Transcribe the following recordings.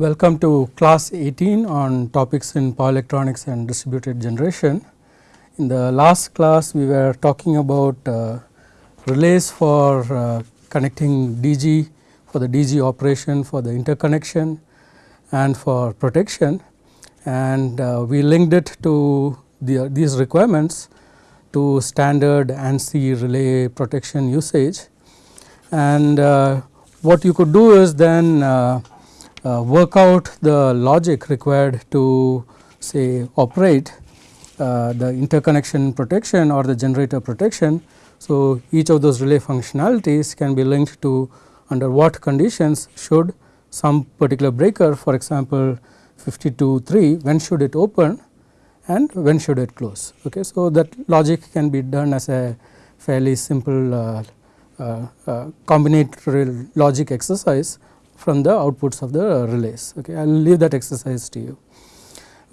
welcome to class 18 on topics in power electronics and distributed generation. In the last class we were talking about uh, relays for uh, connecting DG for the DG operation for the interconnection and for protection and uh, we linked it to the, these requirements to standard ANSI relay protection usage and uh, what you could do is then uh, work out the logic required to say operate uh, the interconnection protection or the generator protection. So, each of those relay functionalities can be linked to under what conditions should some particular breaker for example 52.3 when should it open and when should it close. Okay. So, that logic can be done as a fairly simple uh, uh, uh, combinatorial logic exercise from the outputs of the relays. Okay. I will leave that exercise to you.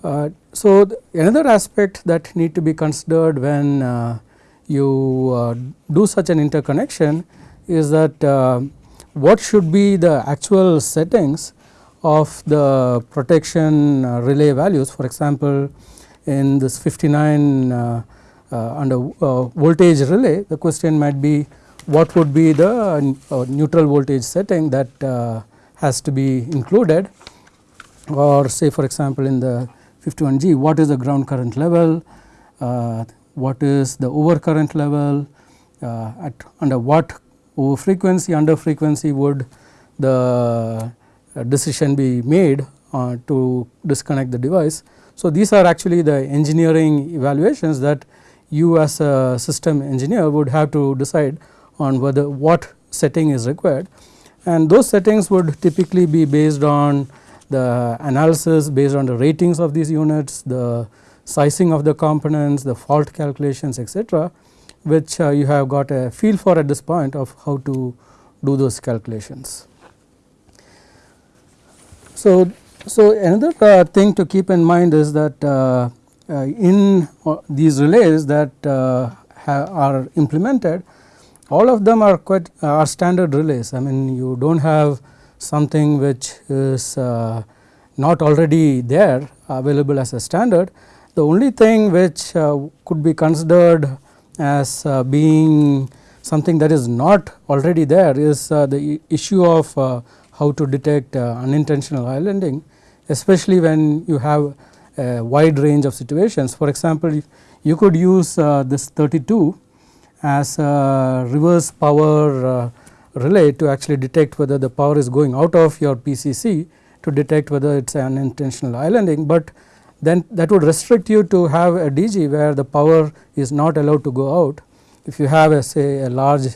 Uh, so, another aspect that need to be considered when uh, you uh, do such an interconnection is that uh, what should be the actual settings of the protection uh, relay values for example, in this 59 uh, under voltage relay the question might be what would be the neutral voltage setting that has to be included. Or say for example, in the 51G what is the ground current level, uh, what is the over current level, uh, at under what over frequency under frequency would the decision be made uh, to disconnect the device. So, these are actually the engineering evaluations that you as a system engineer would have to decide on whether what setting is required and those settings would typically be based on the analysis based on the ratings of these units, the sizing of the components, the fault calculations etc., which uh, you have got a feel for at this point of how to do those calculations. So, so another uh, thing to keep in mind is that uh, uh in uh, these relays that uh, are implemented all of them are quite are standard relays. I mean you do not have something which is uh, not already there available as a standard. The only thing which uh, could be considered as uh, being something that is not already there is uh, the issue of uh, how to detect uh, unintentional islanding especially when you have a wide range of situations. For example, you could use this 32 as a reverse power uh, relay to actually detect whether the power is going out of your PCC to detect whether it is an unintentional islanding, but then that would restrict you to have a DG where the power is not allowed to go out. If you have a say a large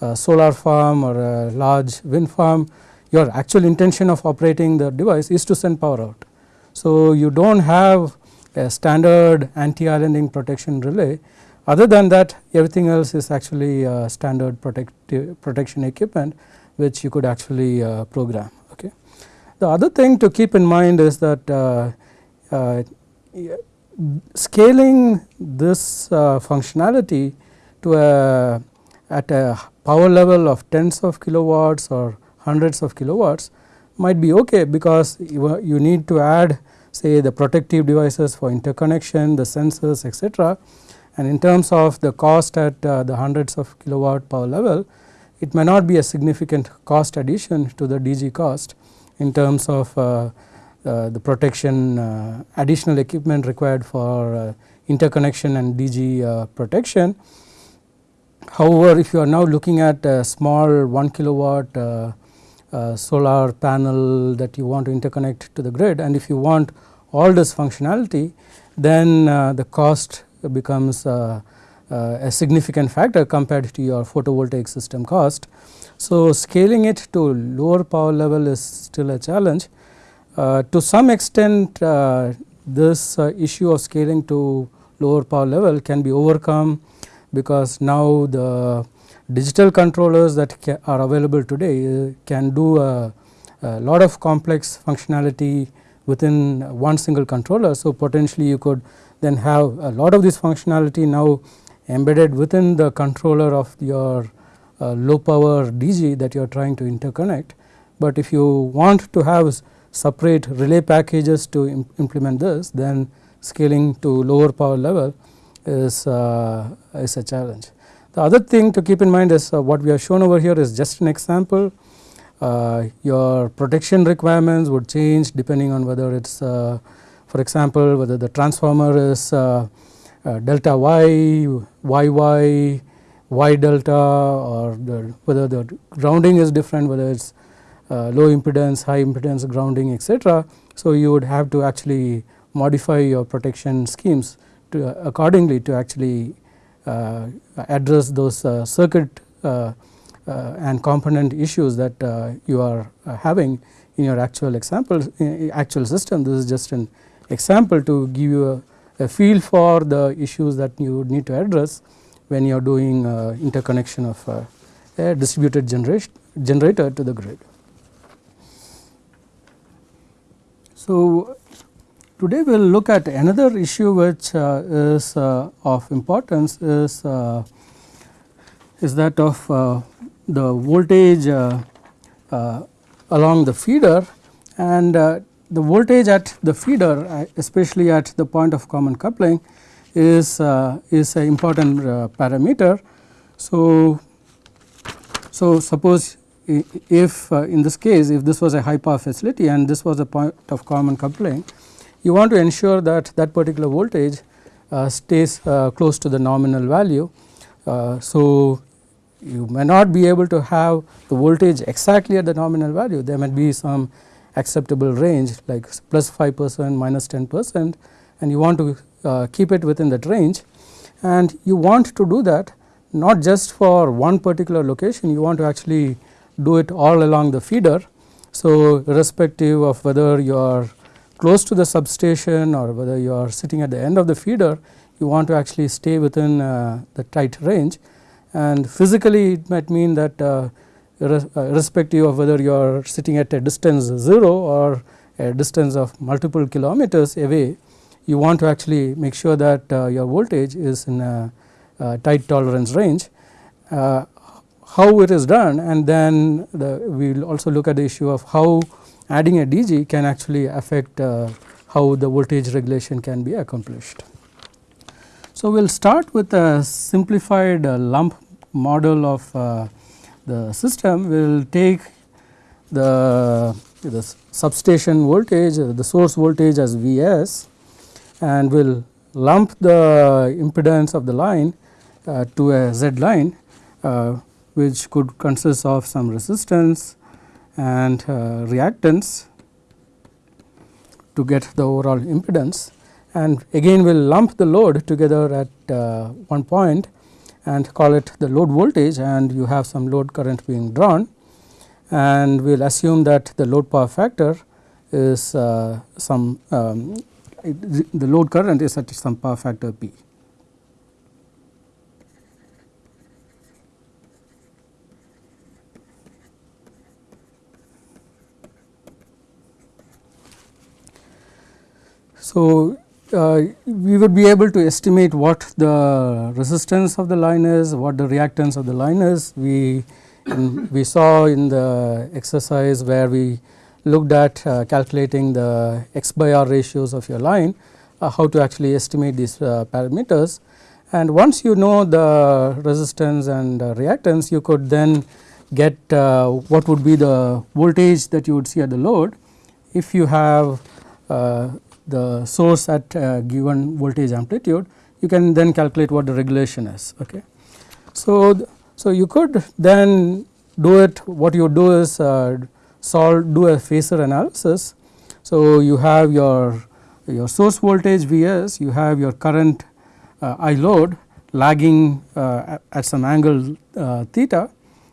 uh, solar farm or a large wind farm, your actual intention of operating the device is to send power out. So, you do not have a standard anti-islanding protection relay other than that everything else is actually uh, standard protection equipment which you could actually uh, program. Okay. The other thing to keep in mind is that uh, uh scaling this uh, functionality to a at a power level of tens of kilowatts or hundreds of kilowatts might be okay because you, you need to add say the protective devices for interconnection, the sensors etc and in terms of the cost at uh, the hundreds of kilowatt power level, it may not be a significant cost addition to the DG cost in terms of uh, uh, the protection uh, additional equipment required for uh, interconnection and DG uh, protection. However, if you are now looking at a small 1 kilowatt solar panel that you want to interconnect to the grid and if you want all this functionality then the cost becomes uh, uh, a significant factor compared to your photovoltaic system cost. So, scaling it to lower power level is still a challenge. Uh, to some extent this issue of scaling to lower power level can be overcome because now the digital controllers that are available today can do a, a, lot of complex functionality within one single controller. So, potentially you could then have a lot of this functionality now embedded within the controller of your uh, low power DG that you are trying to interconnect. But if you want to have separate relay packages to imp implement this then scaling to lower power level is, uh, is a challenge. The other thing to keep in mind is uh, what we have shown over here is just an example. Uh, your protection requirements would change depending on whether it is uh, for example, whether the transformer is uh, uh, delta y, y y, y delta or the, whether the grounding is different whether it is low impedance, high impedance grounding etc. So, you would have to actually modify your protection schemes to accordingly to actually uh, address those uh, circuit uh, and component issues that you are having in your actual example actual system. This is just an example to give you a, a feel for the issues that you need to address when you are doing interconnection of a distributed generation generator to the grid. So, Today we will look at another issue which uh, is uh, of importance is uh, is that of uh, the voltage uh, uh, along the feeder and the voltage at the feeder especially at the point of common coupling is is an important parameter. So, so suppose if in this case if this was a high power facility and this was a point of common coupling you want to ensure that that particular voltage uh, stays uh, close to the nominal value. Uh, so, you may not be able to have the voltage exactly at the nominal value there might be some acceptable range like plus 5 percent minus 10 percent and you want to uh, keep it within that range and you want to do that not just for one particular location you want to actually do it all along the feeder. So, irrespective of whether you are close to the substation or whether you are sitting at the end of the feeder you want to actually stay within uh, the tight range and physically it might mean that uh, uh irrespective of whether you are sitting at a distance 0 or a distance of multiple kilometers away you want to actually make sure that uh, your voltage is in a, tight tolerance range. Uh, how it is done and then the, we will also look at the issue of how adding a DG can actually affect how the voltage regulation can be accomplished. So, we will start with a simplified lump model of the system. Will take the, the substation voltage, the source voltage as Vs and will lump the impedance of the line uh, to a Z line uh, which could consist of some resistance and uh, reactance to get the overall impedance and again we will lump the load together at uh, one point and call it the load voltage and you have some load current being drawn and we will assume that the load power factor is uh, some um, the load current is at some power factor P. So, uh, we would be able to estimate what the resistance of the line is, what the reactance of the line is. We we saw in the exercise where we looked at uh, calculating the x by r ratios of your line, uh, how to actually estimate these uh, parameters. And once you know the resistance and reactance, you could then get uh, what would be the voltage that you would see at the load if you have uh, the source at given voltage amplitude you can then calculate what the regulation is. Okay. So, so you could then do it what you do is uh, solve do a phasor analysis. So, you have your your source voltage Vs you have your current uh, I load lagging uh, at some angle theta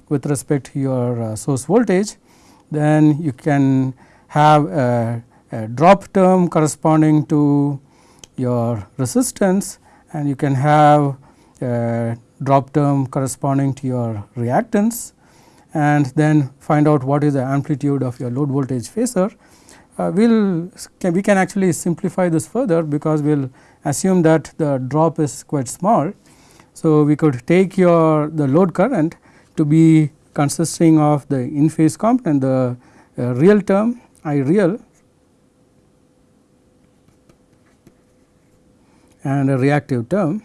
with respect to your source voltage then you can have a a drop term corresponding to your resistance and you can have a drop term corresponding to your reactance and then find out what is the amplitude of your load voltage phasor. Uh, we will can, we can actually simplify this further because we will assume that the drop is quite small. So, we could take your the load current to be consisting of the in phase component the uh, real term I real and a reactive term.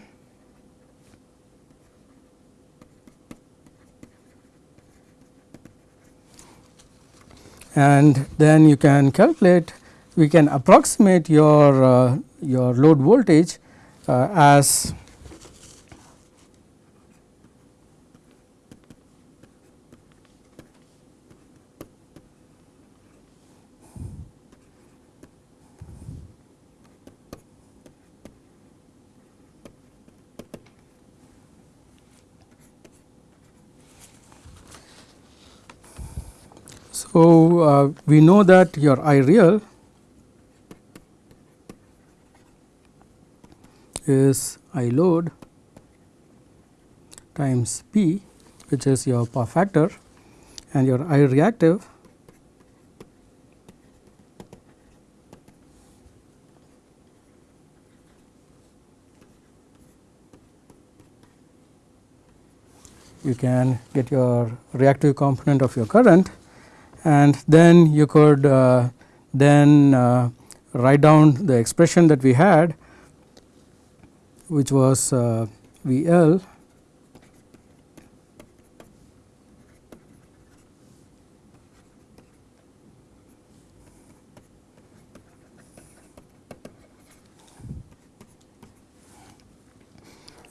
And then you can calculate we can approximate your uh, your load voltage uh, as So, uh, we know that your I real is I load times P which is your power factor and your I reactive you can get your reactive component of your current and then you could uh, then uh, write down the expression that we had which was uh, V L.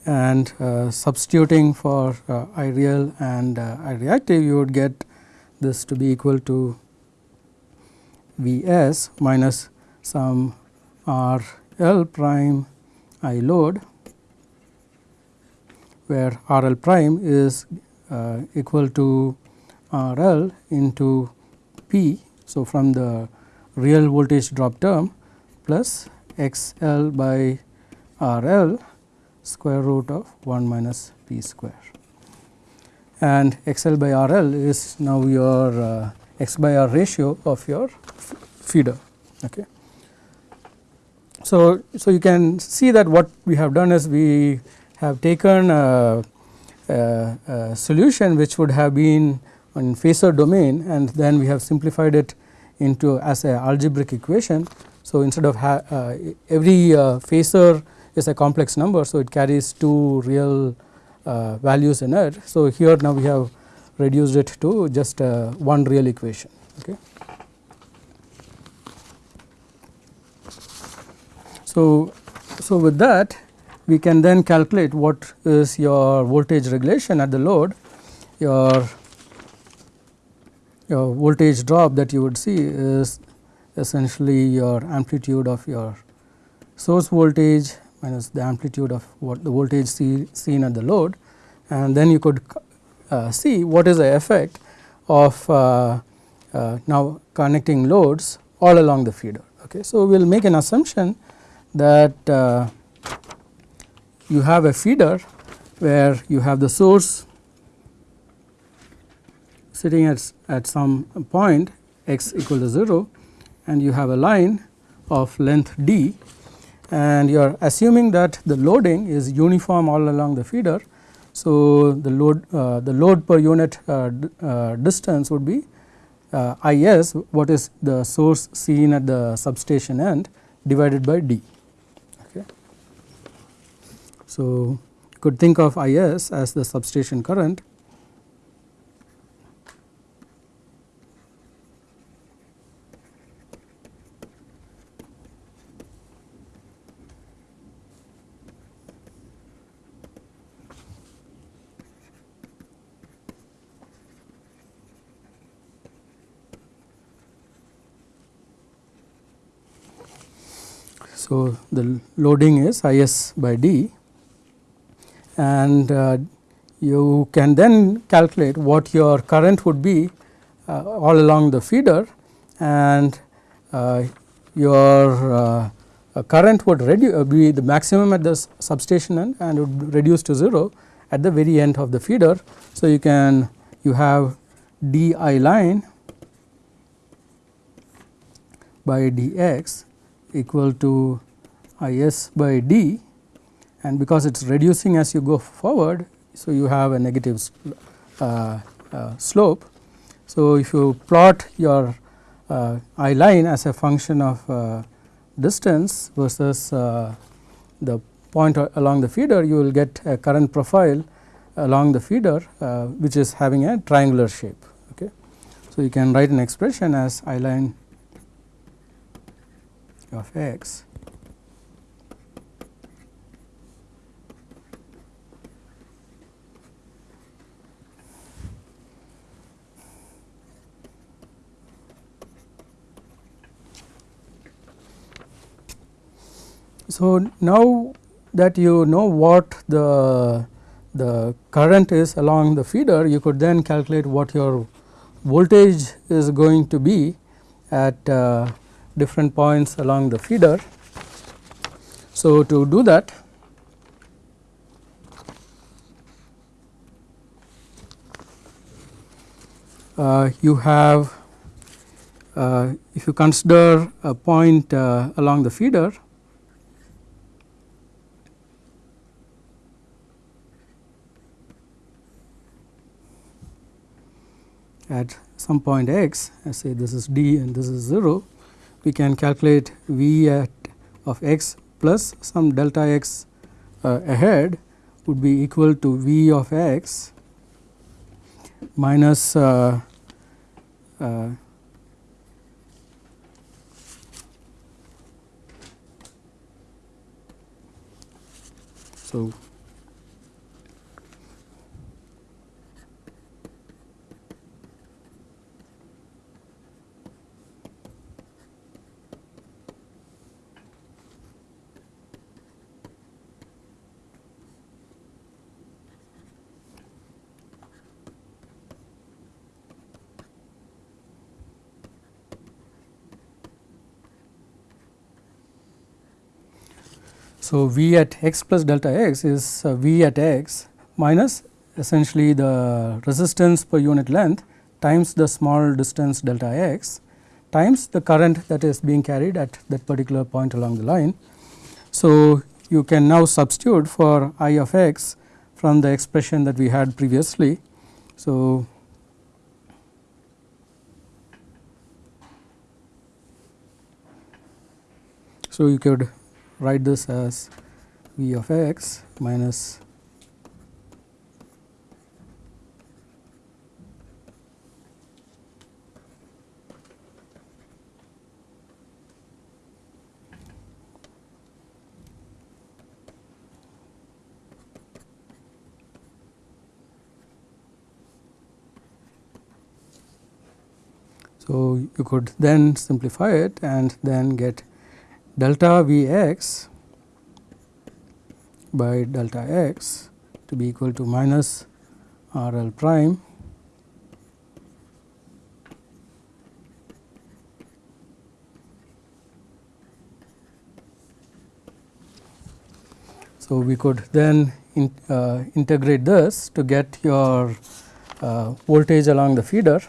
And uh, substituting for uh, I real and uh, I reactive you would get this to be equal to V s minus some R L prime I load where R L prime is uh, equal to R L into P. So, from the real voltage drop term plus X L by R L square root of 1 minus P square and X L by R L is now your uh, X by R ratio of your feeder. Okay. So, so you can see that what we have done is we have taken a, a, a solution which would have been in phasor domain and then we have simplified it into as a algebraic equation. So, instead of uh, every uh, phasor is a complex number. So, it carries two real values in it. So, here now we have reduced it to just uh, one real equation. Okay. So, so with that we can then calculate what is your voltage regulation at the load, your, your voltage drop that you would see is essentially your amplitude of your source voltage minus the amplitude of what the voltage see, seen at the load and then you could uh, see what is the effect of uh, uh, now connecting loads all along the feeder. Okay. So, we will make an assumption that uh, you have a feeder where you have the source sitting at, at some point x equal to 0 and you have a line of length d and you are assuming that the loading is uniform all along the feeder. So, the load uh, the load per unit uh, uh, distance would be uh, I s what is the source seen at the substation end divided by d. Okay. So, you could think of I s as the substation current So, the loading is I s by d and uh, you can then calculate what your current would be uh, all along the feeder and uh, your uh, current would uh, be the maximum at the substation end and would reduce to 0 at the very end of the feeder. So, you can you have d i line by d x equal to I s by d and because it is reducing as you go forward. So, you have a negative uh, uh, slope. So, if you plot your uh, I line as a function of uh, distance versus uh, the point along the feeder you will get a current profile along the feeder uh, which is having a triangular shape. Okay. So, you can write an expression as I line of x So, now that you know what the the current is along the feeder you could then calculate what your voltage is going to be at uh, different points along the feeder. So, to do that uh, you have uh, if you consider a point uh, along the feeder at some point x I say this is d and this is 0 we can calculate v at of x plus some delta x uh, ahead would be equal to v of x minus uh, uh, so So, V at x plus delta x is uh, V at x minus essentially the resistance per unit length times the small distance delta x times the current that is being carried at that particular point along the line. So, you can now substitute for I of x from the expression that we had previously. So, so you could write this as v of x minus So, you could then simplify it and then get delta V x by delta x to be equal to minus R L prime So, we could then in, uh, integrate this to get your uh, voltage along the feeder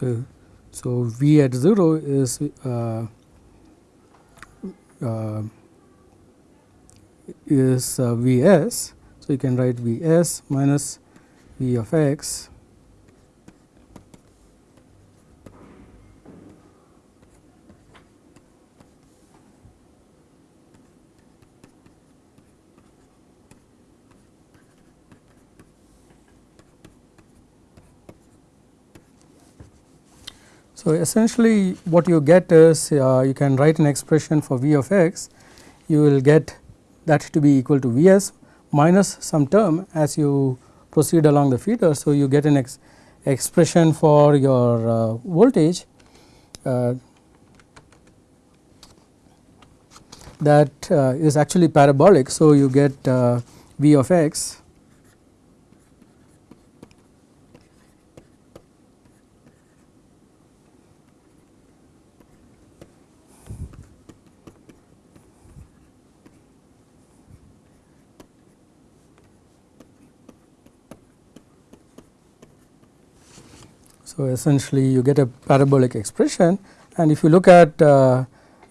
So, so V at 0 is uh, uh, is uh, V s. So, you can write V s minus V of x So, essentially what you get is uh, you can write an expression for v of x you will get that to be equal to v s minus some term as you proceed along the feeder. So, you get an ex expression for your uh, voltage uh, that uh, is actually parabolic. So, you get uh, v of x So, essentially you get a parabolic expression. And if you look at uh,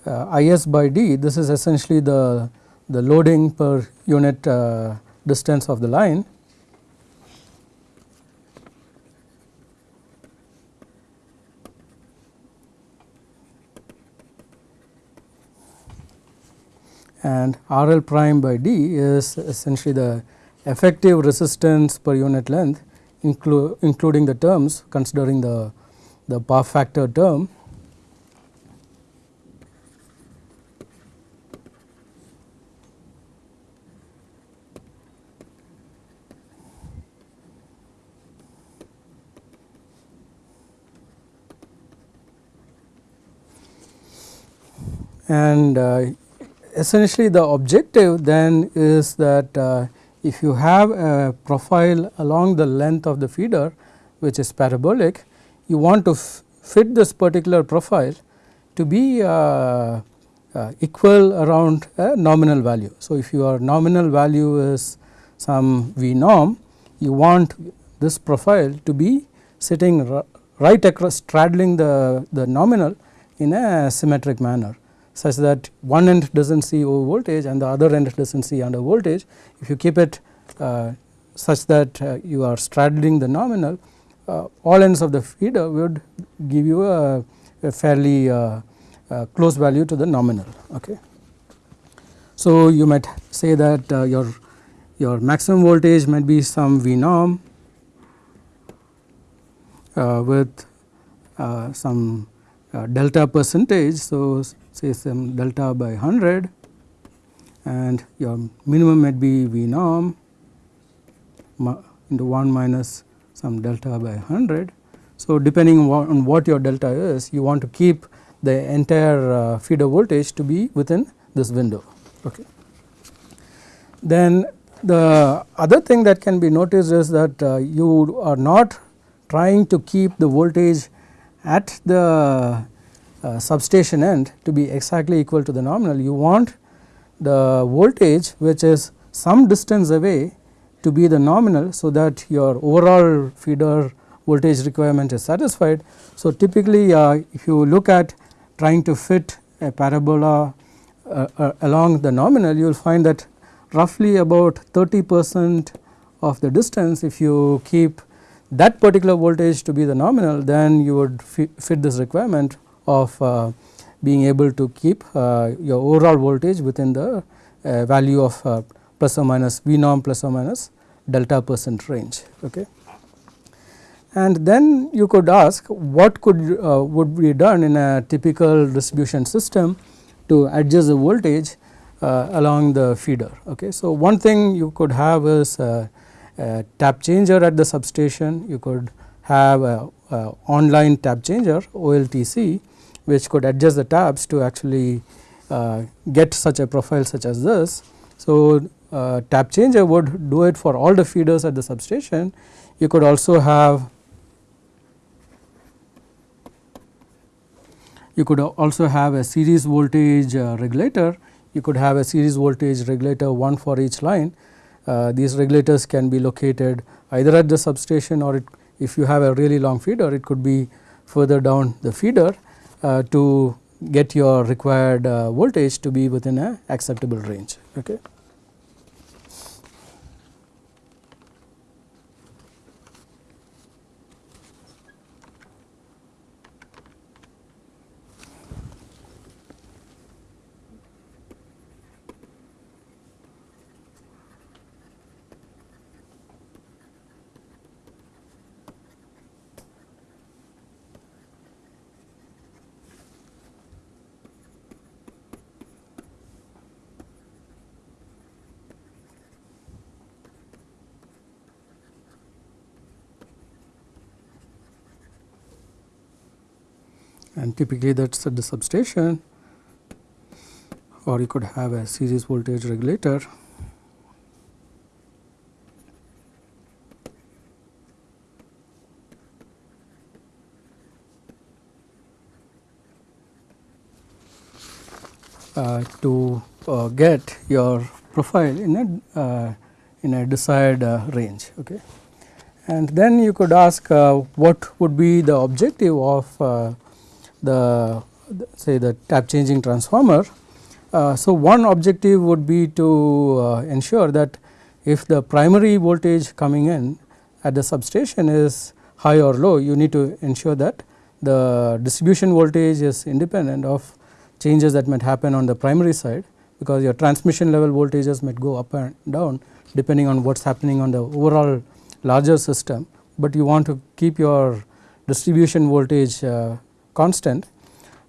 uh, IS by D this is essentially the, the loading per unit uh, distance of the line. And R L prime by D is essentially the effective resistance per unit length inclu including the terms considering the, the power factor term. And uh, essentially the objective then is that uh, if you have a profile along the length of the feeder which is parabolic you want to fit this particular profile to be uh, uh, equal around a nominal value. So, if your nominal value is some V norm you want this profile to be sitting right across straddling the, the nominal in a symmetric manner such that one end does not see over voltage and the other end does not see under voltage. If you keep it uh, such that uh, you are straddling the nominal uh, all ends of the feeder would give you a, a fairly uh, uh, close value to the nominal. Okay. So, you might say that uh, your your maximum voltage might be some V norm with some delta percentage. So, say some delta by 100 and your minimum might be V norm into 1 minus some delta by 100. So, depending on what your delta is you want to keep the entire uh, feeder voltage to be within this window. Okay. Then the other thing that can be noticed is that uh, you are not trying to keep the voltage at the substation end to be exactly equal to the nominal you want the voltage which is some distance away to be the nominal so that your overall feeder voltage requirement is satisfied. So, typically uh, if you look at trying to fit a parabola uh, uh, along the nominal you will find that roughly about 30 percent of the distance if you keep that particular voltage to be the nominal then you would fit this requirement of uh, being able to keep uh, your overall voltage within the uh, value of plus or minus V norm plus or minus delta percent range. Okay. And then you could ask what could uh, would be done in a typical distribution system to adjust the voltage uh, along the feeder. Okay. So, one thing you could have is a, a tap changer at the substation, you could have a, a online tap changer OLTC which could adjust the taps to actually uh, get such a profile such as this. So, uh, tap changer would do it for all the feeders at the substation. You could also have you could also have a series voltage uh, regulator. You could have a series voltage regulator one for each line. Uh, these regulators can be located either at the substation or it, if you have a really long feeder it could be further down the feeder to get your required uh, voltage to be within a acceptable range. Okay. And typically that is at the substation or you could have a series voltage regulator. Uh, to uh, get your profile in a uh, in a desired uh, range. Okay. and then you could ask uh, what would be the objective of uh, the, the, say the tap changing transformer. Uh, so, one objective would be to uh, ensure that if the primary voltage coming in at the substation is high or low you need to ensure that the distribution voltage is independent of changes that might happen on the primary side because your transmission level voltages might go up and down depending on what is happening on the overall larger system, but you want to keep your distribution voltage uh, constant.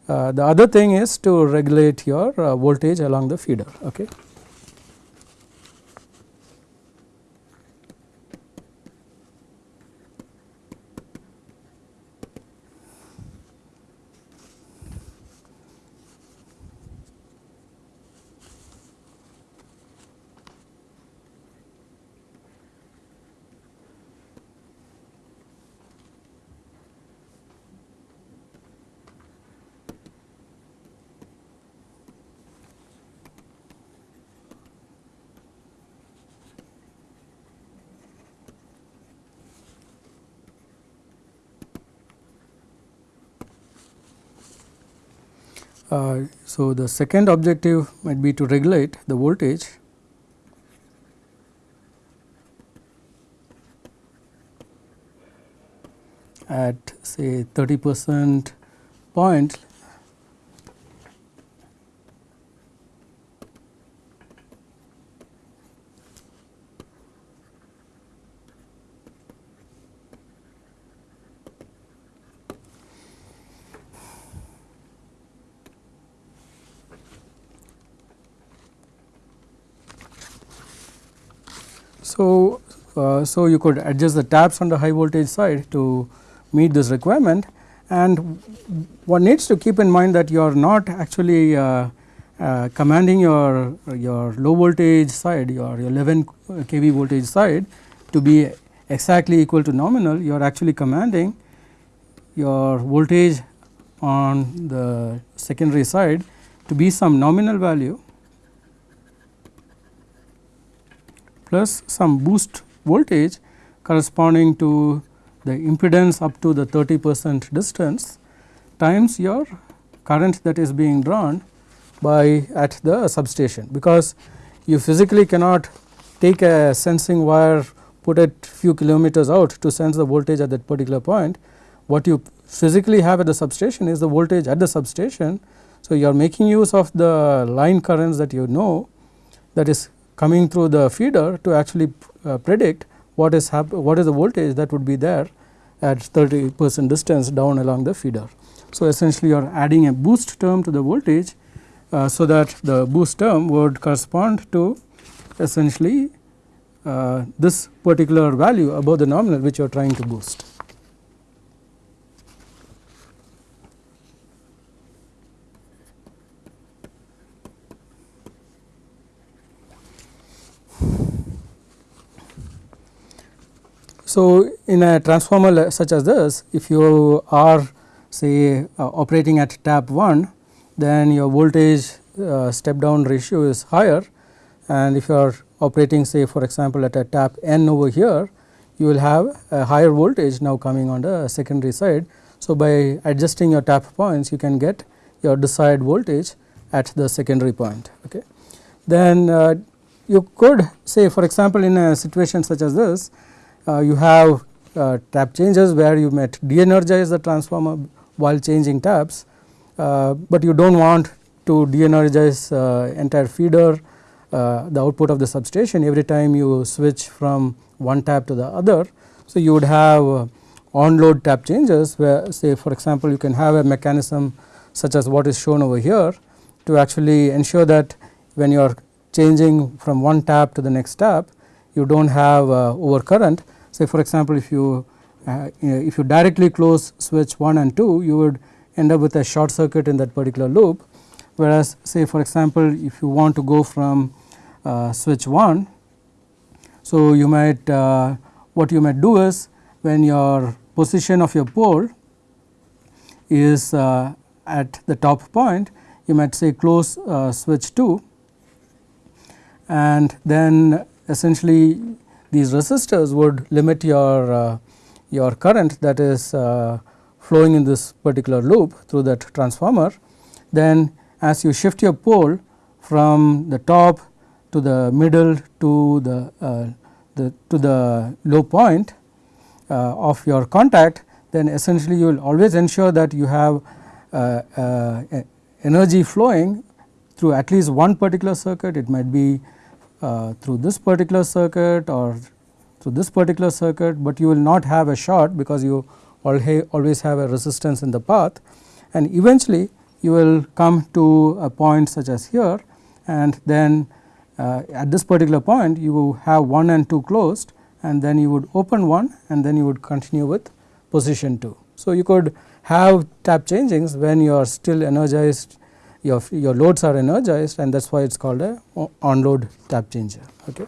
Uh, the other thing is to regulate your uh, voltage along the feeder. Okay. Uh, so, the second objective might be to regulate the voltage. At say 30 percent point So, uh, so you could adjust the taps on the high voltage side to meet this requirement. And one needs to keep in mind that you are not actually uh, uh, commanding your your low voltage side your 11 kV voltage side to be exactly equal to nominal. You are actually commanding your voltage on the secondary side to be some nominal value plus some boost voltage corresponding to the impedance up to the 30 percent distance times your current that is being drawn by at the substation because you physically cannot take a sensing wire put it few kilometers out to sense the voltage at that particular point. What you physically have at the substation is the voltage at the substation. So, you are making use of the line currents that you know that is coming through the feeder to actually uh, predict what is what is the voltage that would be there at 30 percent distance down along the feeder. So, essentially you are adding a boost term to the voltage, uh, so that the boost term would correspond to essentially uh, this particular value above the nominal which you are trying to boost. So, in a transformer such as this if you are say uh, operating at tap 1 then your voltage uh, step down ratio is higher and if you are operating say for example at a tap n over here you will have a higher voltage now coming on the secondary side. So, by adjusting your tap points you can get your desired voltage at the secondary point. Okay. Then uh, you could say for example, in a situation such as this you have uh, tap changes where you might de-energize the transformer while changing taps, uh, but you do not want to de-energize entire feeder the output of the substation every time you switch from one tap to the other. So, you would have on load tap changes where say for example, you can have a mechanism such as what is shown over here to actually ensure that when you are changing from one tap to the next tap you do not have uh, overcurrent Say for example, if you uh, if you directly close switch 1 and 2 you would end up with a short circuit in that particular loop whereas say for example, if you want to go from uh, switch 1. So, you might uh, what you might do is when your position of your pole is uh, at the top point you might say close uh, switch 2 and then essentially these resistors would limit your uh, your current that is uh, flowing in this particular loop through that transformer. Then as you shift your pole from the top to the middle to the, uh, the to the low point uh, of your contact then essentially you will always ensure that you have uh, uh, energy flowing through at least one particular circuit. It might be uh, through this particular circuit or through this particular circuit, but you will not have a short because you always have a resistance in the path and eventually you will come to a point such as here and then uh, at this particular point you have 1 and 2 closed and then you would open 1 and then you would continue with position 2. So, you could have tap changings when you are still energized your, your loads are energized and that is why it is called a on load tap changer. Okay.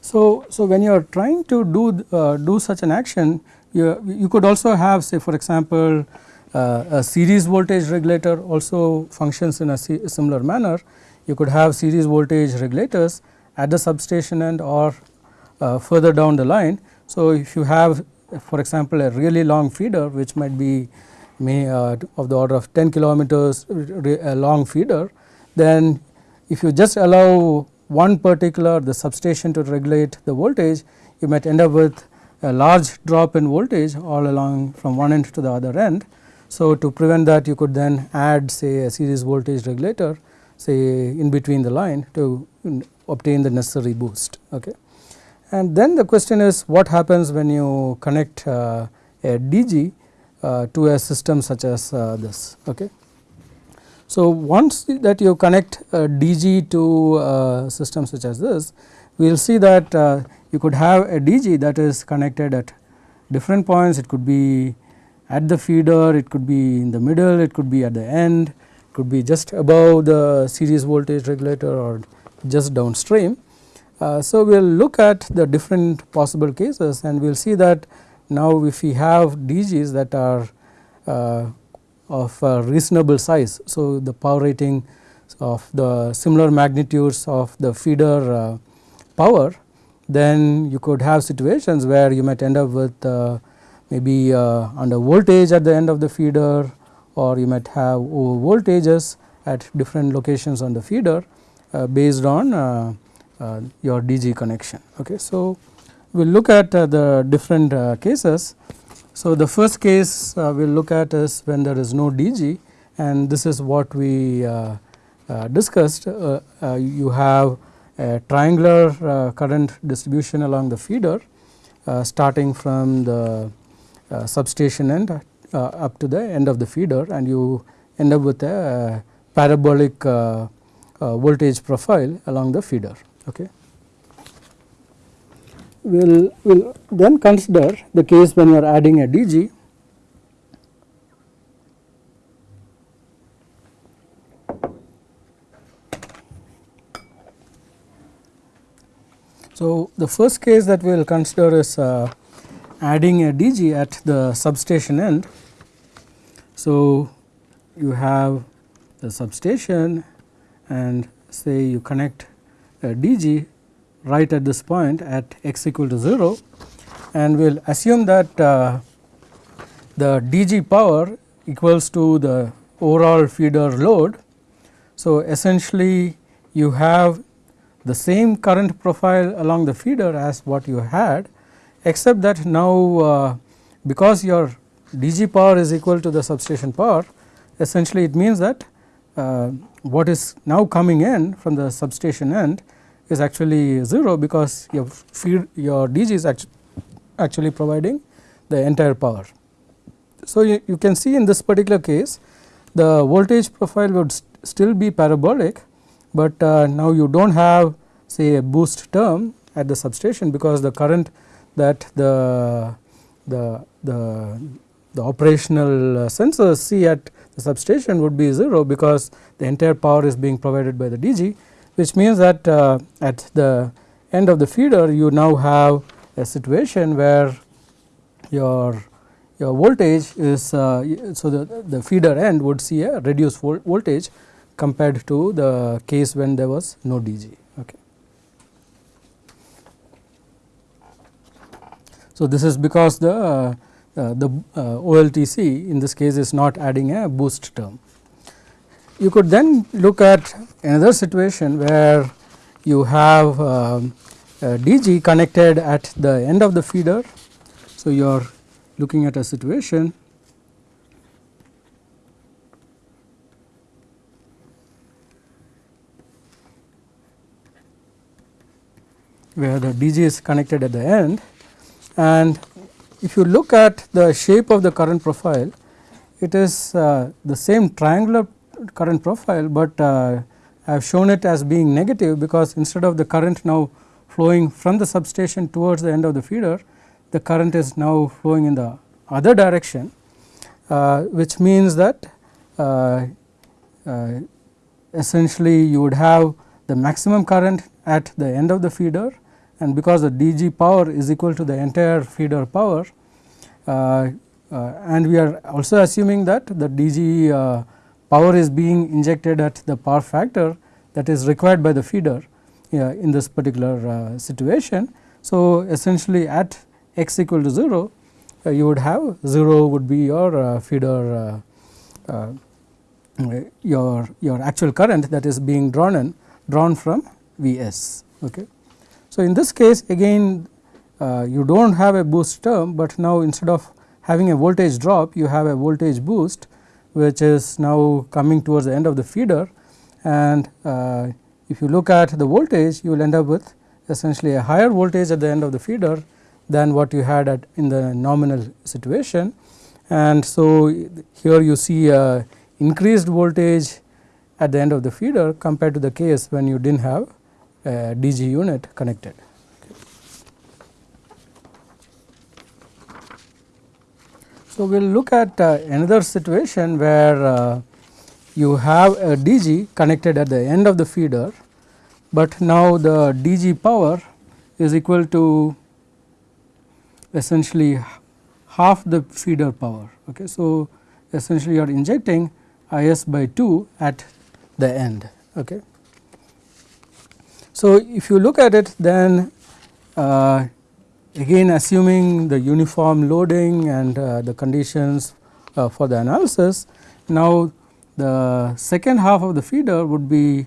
So, so when you are trying to do uh, do such an action you, you could also have say for example uh, a series voltage regulator also functions in a similar manner you could have series voltage regulators at the substation end or uh, further down the line. So, if you have for example, a really long feeder which might be may, uh, of the order of 10 kilometers a long feeder, then if you just allow one particular the substation to regulate the voltage, you might end up with a large drop in voltage all along from one end to the other end. So, to prevent that you could then add say a series voltage regulator say in between the line to obtain the necessary boost. Okay. And then the question is what happens when you connect uh, a DG uh, to a system such as uh, this. Okay. So, once that you connect a DG to a system such as this, we will see that uh, you could have a DG that is connected at different points, it could be at the feeder, it could be in the middle, it could be at the end, could be just above the series voltage regulator or just downstream. Uh, so, we will look at the different possible cases and we will see that now if we have DGs that are uh, of reasonable size. So, the power rating of the similar magnitudes of the feeder uh, power then you could have situations where you might end up with uh, maybe uh, under voltage at the end of the feeder or you might have voltages at different locations on the feeder uh, based on uh, uh, your DG connection. Okay. So, we will look at uh, the different uh, cases. So, the first case uh, we will look at is when there is no DG and this is what we discussed you have a triangular current distribution along the feeder starting from the substation end uh, up to the end of the feeder and you end up with a parabolic uh, uh, voltage profile along the feeder. Okay. We will we'll then consider the case when you are adding a DG So, the first case that we will consider is uh, adding a DG at the substation end. So, you have the substation and say you connect a DG right at this point at x equal to 0 and we will assume that uh, the DG power equals to the overall feeder load. So, essentially you have the same current profile along the feeder as what you had except that now uh, because your DG power is equal to the substation power essentially it means that uh, what is now coming in from the substation end is actually 0 because your feed your DG is actu actually providing the entire power. So, you, you can see in this particular case the voltage profile would st still be parabolic, but uh, now you do not have say a boost term at the substation because the current that the, the, the, the operational uh, sensors see at the substation would be 0 because the entire power is being provided by the DG which means that uh, at the end of the feeder you now have a situation where your your voltage is uh, so the, the feeder end would see a reduced vol voltage compared to the case when there was no DG. Okay. So, this is because the uh, the uh, OLTC in this case is not adding a boost term. You could then look at another situation where you have um, DG connected at the end of the feeder. So, you are looking at a situation where the DG is connected at the end and if you look at the shape of the current profile it is uh, the same triangular current profile, but uh, I have shown it as being negative because instead of the current now flowing from the substation towards the end of the feeder the current is now flowing in the other direction uh, which means that uh, uh, essentially you would have the maximum current at the end of the feeder and because the DG power is equal to the entire feeder power uh, uh, and we are also assuming that the DG uh, power is being injected at the power factor that is required by the feeder in this particular situation. So, essentially at x equal to 0 you would have 0 would be your feeder your your actual current that is being drawn in drawn from Vs. Okay. So, in this case again uh, you do not have a boost term, but now instead of having a voltage drop you have a voltage boost which is now coming towards the end of the feeder and uh, if you look at the voltage you will end up with essentially a higher voltage at the end of the feeder than what you had at in the nominal situation. And so, here you see a increased voltage at the end of the feeder compared to the case when you did not have DG unit connected. So, we will look at uh, another situation where uh, you have a DG connected at the end of the feeder, but now the DG power is equal to essentially half the feeder power. Okay. So, essentially you are injecting IS by 2 at the end. Okay. So, if you look at it then uh, again assuming the uniform loading and uh, the conditions uh, for the analysis. Now, the second half of the feeder would be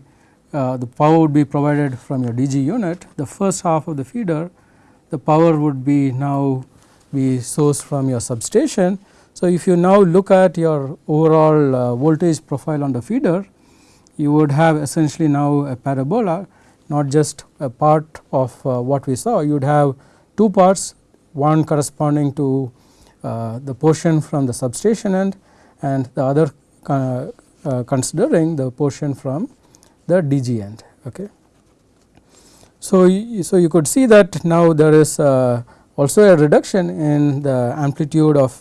uh, the power would be provided from your DG unit. The first half of the feeder the power would be now be sourced from your substation. So, if you now look at your overall uh, voltage profile on the feeder you would have essentially now a parabola not just a part of uh, what we saw you would have two parts one corresponding to uh, the portion from the substation end and the other uh, considering the portion from the DG end. Okay. So, so you could see that now there is also a reduction in the amplitude of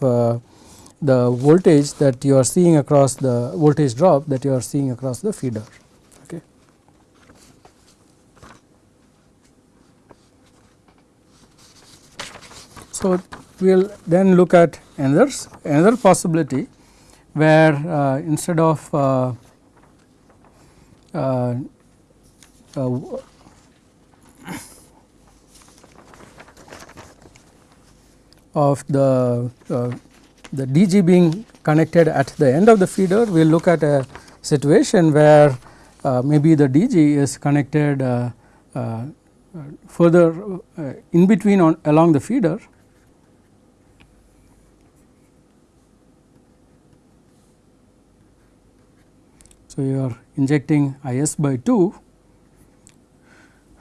the voltage that you are seeing across the voltage drop that you are seeing across the feeder. So, we will then look at another another possibility where uh, instead of uh, uh, uh of the uh, the DG being connected at the end of the feeder, we will look at a situation where uh, maybe the DG is connected further in between on along the feeder So, you are injecting IS by 2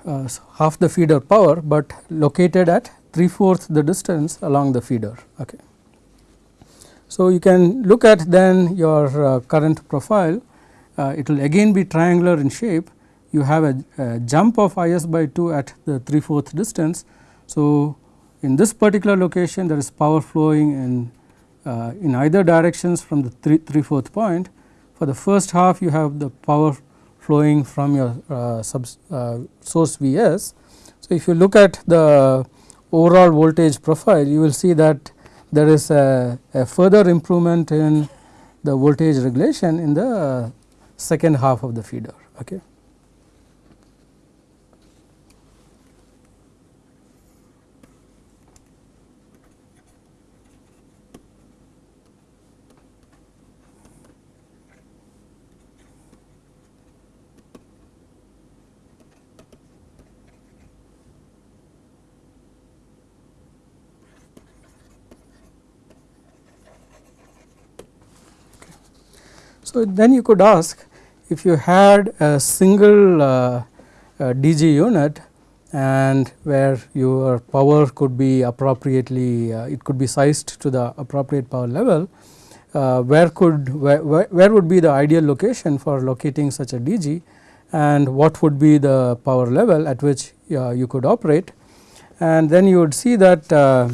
uh, half the feeder power, but located at 3 fourth the distance along the feeder. Okay. So, you can look at then your uh, current profile uh, it will again be triangular in shape you have a, a, jump of IS by 2 at the 3 fourth distance. So, in this particular location there is power flowing in uh, in either directions from the 3, 3 fourth point for the first half you have the power flowing from your uh, sub, uh, source Vs. So, if you look at the overall voltage profile you will see that there is a, a further improvement in the voltage regulation in the second half of the feeder. Okay. So, then you could ask if you had a single uh, uh, DG unit and where your power could be appropriately uh, it could be sized to the appropriate power level uh, where could where, where would be the ideal location for locating such a DG and what would be the power level at which uh, you could operate? And then you would see that uh,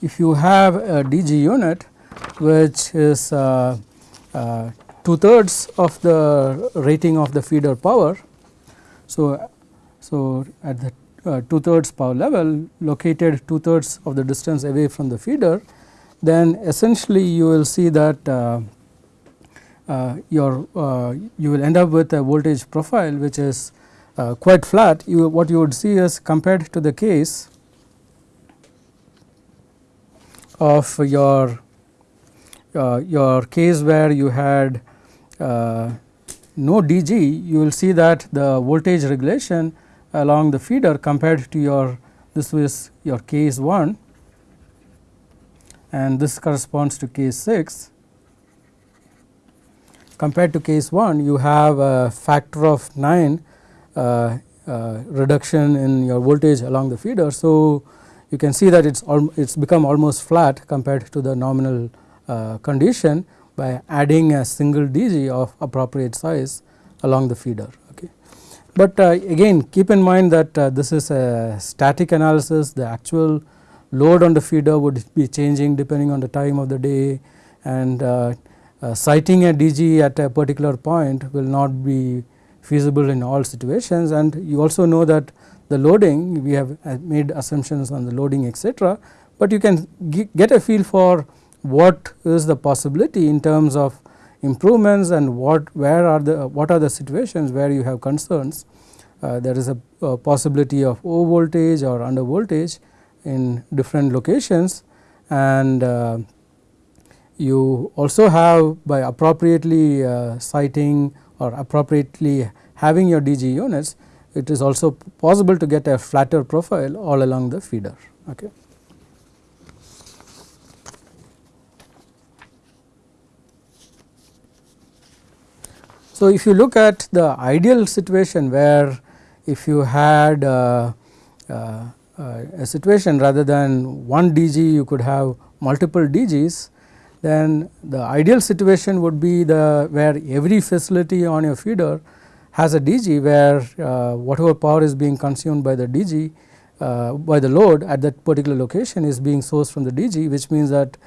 if you have a DG unit which is uh, uh, two thirds of the rating of the feeder power. So, so at the uh, two thirds power level located two thirds of the distance away from the feeder then essentially you will see that uh, uh, your uh, you will end up with a voltage profile which is quite flat you what you would see is compared to the case of your your case where you had uh, no DG you will see that the voltage regulation along the feeder compared to your this was your case 1 and this corresponds to case 6 compared to case 1 you have a factor of 9 uh, uh, reduction in your voltage along the feeder. So, you can see that it is it's become almost flat compared to the nominal uh, condition by adding a single DG of appropriate size along the feeder. Okay. But uh, again keep in mind that uh, this is a static analysis the actual load on the feeder would be changing depending on the time of the day and uh, uh, siting a DG at a particular point will not be feasible in all situations and you also know that the loading we have made assumptions on the loading etc., but you can get a feel for what is the possibility in terms of improvements and what where are the what are the situations where you have concerns. Uh, there is a, a, possibility of over voltage or under voltage in different locations and uh, you also have by appropriately uh, siting or appropriately having your DG units it is also possible to get a flatter profile all along the feeder. Okay. So, if you look at the ideal situation where if you had uh, uh, uh a situation rather than one DG you could have multiple DGs then the ideal situation would be the where every facility on your feeder has a DG where uh, whatever power is being consumed by the DG uh, by the load at that particular location is being sourced from the DG which means that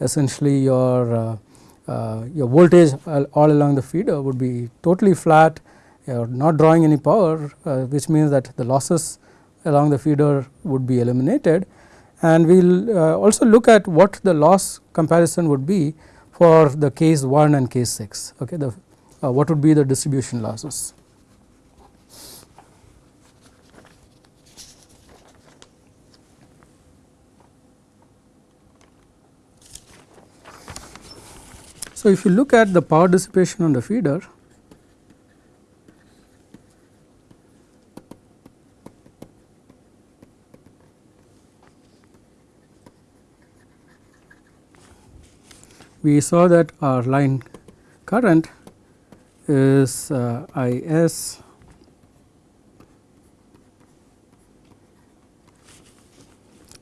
essentially your your voltage all along the feeder would be totally flat. You not drawing any power uh, which means that the losses along the feeder would be eliminated. And we will uh, also look at what the loss comparison would be for the case 1 and case 6 okay the uh, what would be the distribution losses. So, if you look at the power dissipation on the feeder we saw that our line current is uh, I s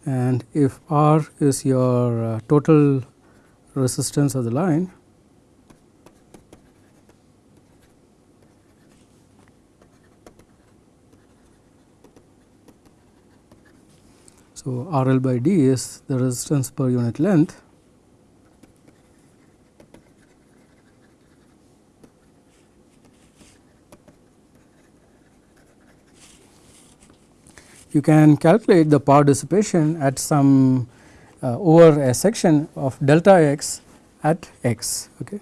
and if R is your uh, total resistance of the line So, R L by D is the resistance per unit length. You can calculate the power dissipation at some uh, over a section of delta x at x. Okay.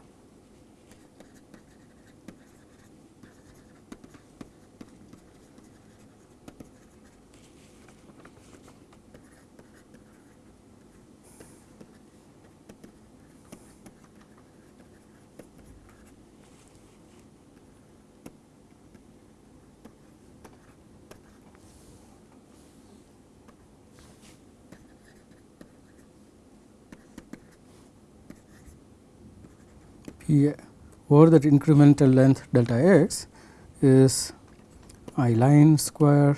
Over that incremental length delta x is i line square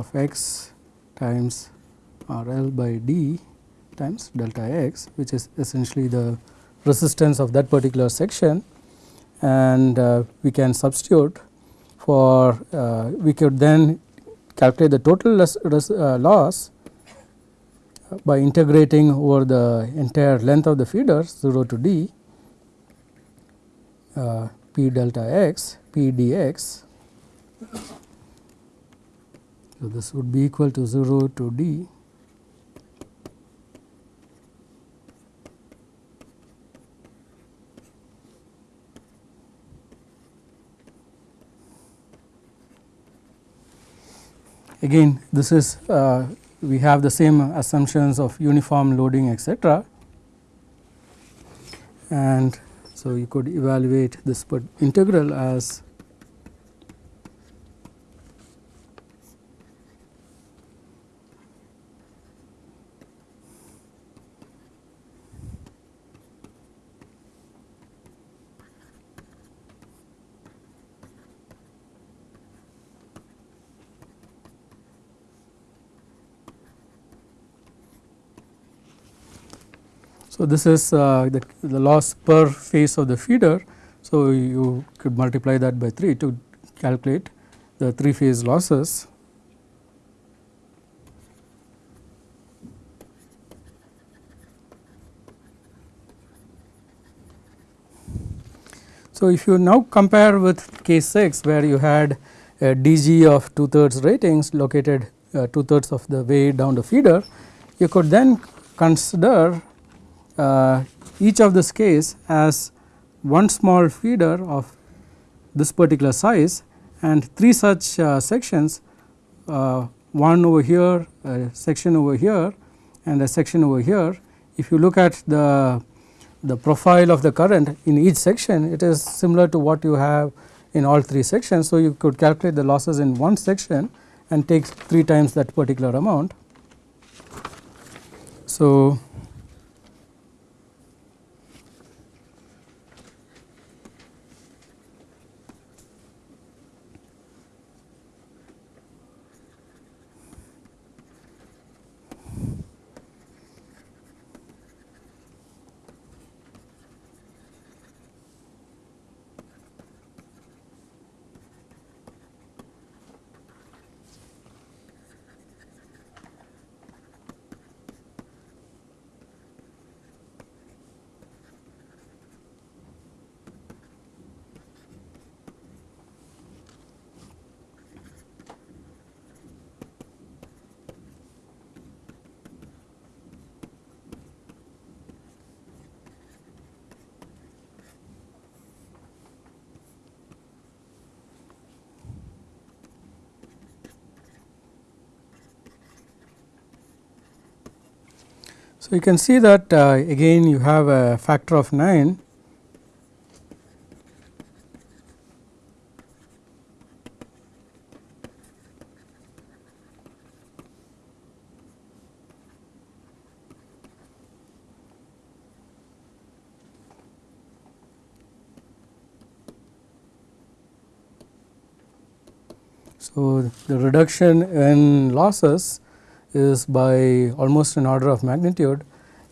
of x times R L by d times delta x which is essentially the resistance of that particular section. And uh, we can substitute for uh, we could then calculate the total uh, loss by integrating over the entire length of the feeder 0 to d uh, p delta x p dx. So, this would be equal to 0 to d again this is uh, we have the same assumptions of uniform loading etc. and so you could evaluate this integral as This is uh, the, the loss per phase of the feeder. So, you could multiply that by 3 to calculate the 3 phase losses. So, if you now compare with case 6 where you had a DG of 2 thirds ratings located uh, 2 thirds of the way down the feeder, you could then consider each of this case as one small feeder of this particular size and three such uh, sections uh, one over here, a section over here and a section over here. If you look at the, the profile of the current in each section it is similar to what you have in all three sections. So, you could calculate the losses in one section and take 3 times that particular amount. So, So, you can see that uh, again you have a factor of 9 So, the reduction in losses is by almost an order of magnitude.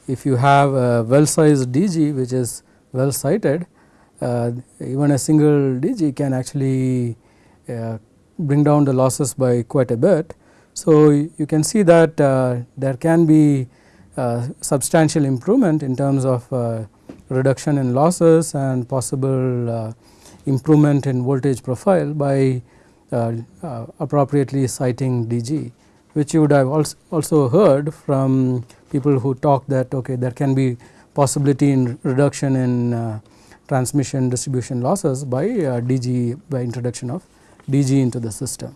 If you have a well sized DG which is well sited, uh, even a single DG can actually uh, bring down the losses by quite a bit. So, you can see that uh, there can be uh, substantial improvement in terms of uh, reduction in losses and possible uh, improvement in voltage profile by appropriately siting DG. Which you would have also also heard from people who talk that okay there can be possibility in reduction in uh, transmission distribution losses by uh, DG by introduction of DG into the system.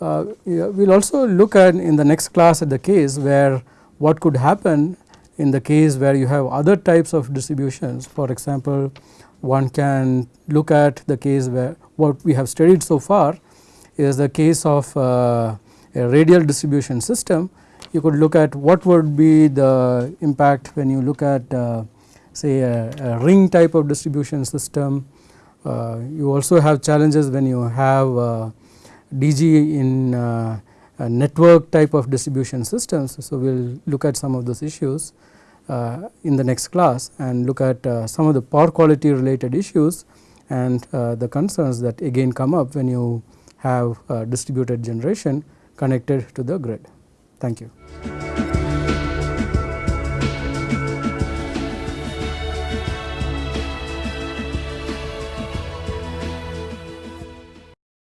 Uh, we will also look at in the next class at the case where what could happen in the case where you have other types of distributions for example one can look at the case where what we have studied so far is the case of uh, a radial distribution system you could look at what would be the impact when you look at uh, say a, a, ring type of distribution system. Uh, you also have challenges when you have uh, DG in uh, network type of distribution systems. So, we will look at some of those issues uh, in the next class and look at uh, some of the power quality related issues and the concerns that again come up when you have distributed generation connected to the grid. Thank you.